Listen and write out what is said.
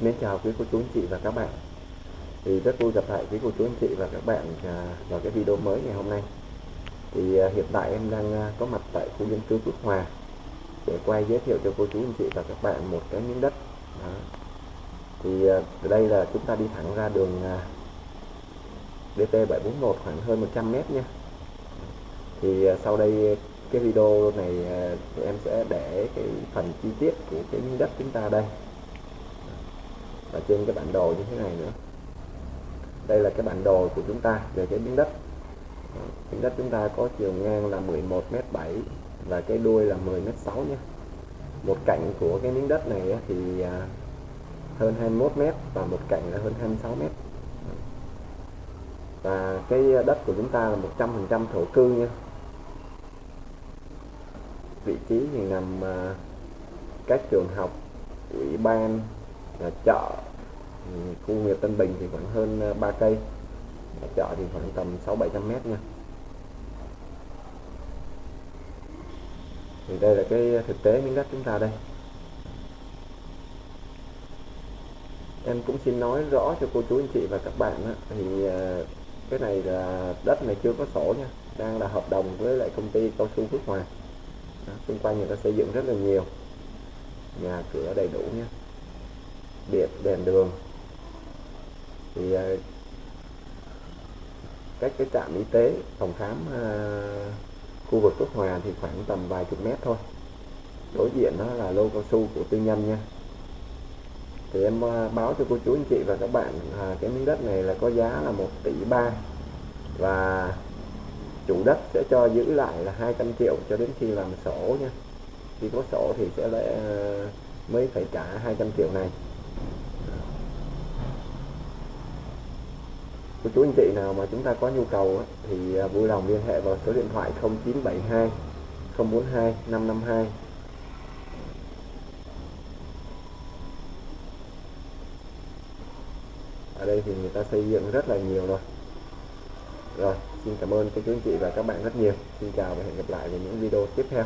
Mến chào quý cô chú anh chị và các bạn. Thì rất vui gặp lại quý cô chú anh chị và các bạn à, vào cái video mới ngày hôm nay. Thì à, hiện tại em đang à, có mặt tại khu dân cư Phước Hòa để quay giới thiệu cho cô chú anh chị và các bạn một cái miếng đất. Đó. thì ở đây là chúng ta đi thẳng ra đường DT 741 khoảng hơn 100 mét nha thì sau đây cái video này em sẽ để cái phần chi tiết của cái miếng đất chúng ta đây ở trên cái bản đồ như thế này nữa. Đây là cái bản đồ của chúng ta về cái miếng đất. Miếng đất chúng ta có chiều ngang là 11m7 và cái đuôi là 10m6 nhé. Một cạnh của cái miếng đất này thì à, hơn 21m và một cạnh là hơn 26m và cái đất của chúng ta là 100% thổ cư nha. Vị trí thì nằm à, các trường học, ủy ban Ờ, chợ ừ, khu nghiệp Tân Bình thì khoảng hơn ờ, 3 cây. Chợ thì khoảng tầm 6 700 mét nha. Thì đây là cái thực tế miếng đất chúng ta đây. Em cũng xin nói rõ cho cô chú anh chị và các bạn á thì ờ, cái này là đất này chưa có sổ nha đang là hợp đồng với lại công ty cao su Phước Hòa. Đó, xung quanh người ta xây dựng rất là nhiều nhà cửa đầy đủ nha điện đèn đường. Thì ờ, cách cái trạm y tế phòng khám ờ, khu vực Phước Hòa thì khoảng tầm vài chục mét thôi. Đối diện đó là lô cao su của tư nhân nha. Thì em ờ, báo cho cô chú anh chị và các bạn à, cái miếng đất này là có giá là 1 tỷ 3 và chủ đất sẽ cho giữ lại là 200 triệu cho đến khi làm sổ nha. Khi có sổ thì sẽ lại mới phải trả 200 triệu này. Cô chú anh chị nào mà chúng ta có nhu cầu thì à, vui lòng liên hệ vào số điện thoại 0972 042 552 ở đây thì người ta xây dựng rất là nhiều rồi. Rồi, xin cảm ơn cô chú anh chị và các bạn rất nhiều. Xin chào và hẹn gặp lại vào những video tiếp theo.